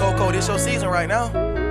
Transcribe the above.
Coco, this your season right now.